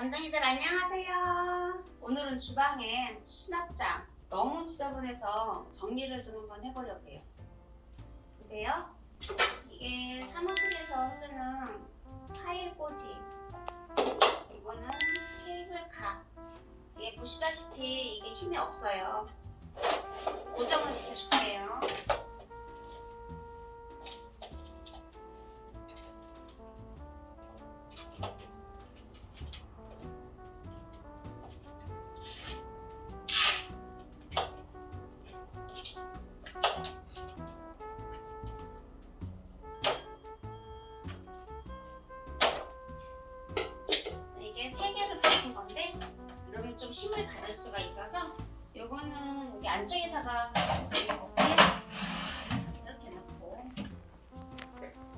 담당이들 안녕하세요. 오늘은 주방에 수납장 너무 지저분해서 정리를 좀 한번 해보려고 해요. 보세요. 이게 사무실에서 쓰는 파일 꽂이 이거는 케이블 카 이게 보시다시피 이게 힘이 없어요. 고정을 시켜줄게요. 좀 힘을 받을 수가 있어서 요거는 여기 안쪽에다가 이렇게 넣고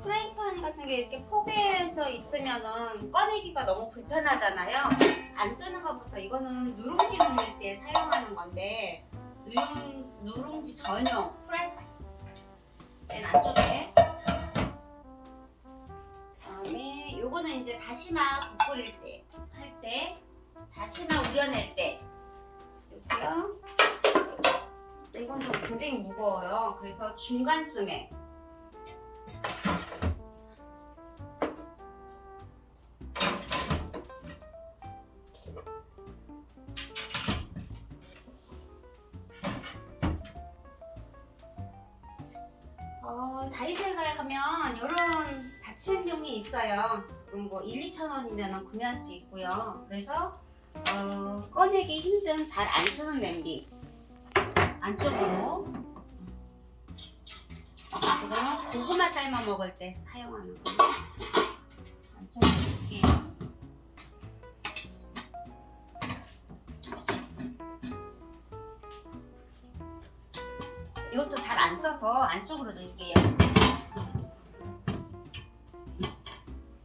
프라이팬 같은 게 이렇게 포개져 있으면은 꺼내기가 너무 불편하잖아요. 안 쓰는 것부터 이거는 누룽지 누를 때 사용하는 건데 누룽, 누룽지 전용 프라이팬 맨 안쪽에 그다음에 요거는 이제 다시마 국 끓일 때 할때 다시마 우려낼 때. 여기요? 이건 좀 굉장히 무거워요. 그래서 중간쯤에. 어, 다이소에 가면? 이런 받침용이 있어요. 그런 거 1, 2천 원이면 구매할 수 있고요. 그래서 어, 꺼내기 힘든 잘 안 쓰는 냄비. 안쪽으로. 고구마 삶아 먹을 때 사용하는 거. 안쪽으로 넣을게요. 이것도 잘 안 써서 안쪽으로 넣을게요.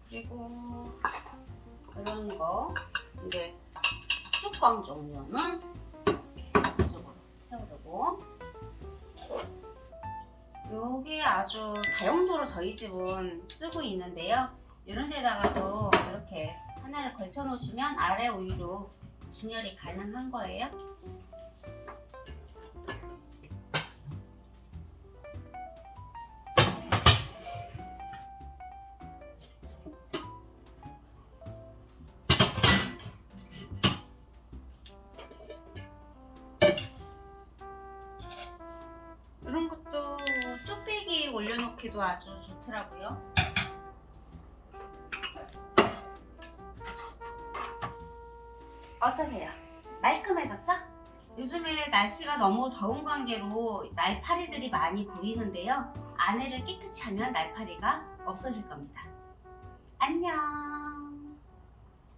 그리고 이런 거. 이제 뚜껑 종류는 이쪽으로 세워두고 요게 아주 다용도로 저희 집은 쓰고 있는데요. 이런 데다가도 이렇게 하나를 걸쳐 놓으시면 아래 위로 진열이 가능한 거예요. 올려놓기도 아주 좋더라고요. 어떠세요? 말끔해졌죠? 요즘에 날씨가 너무 더운 관계로 날파리들이 많이 보이는데요. 안에를 깨끗이 하면 날파리가 없어질 겁니다. 안녕!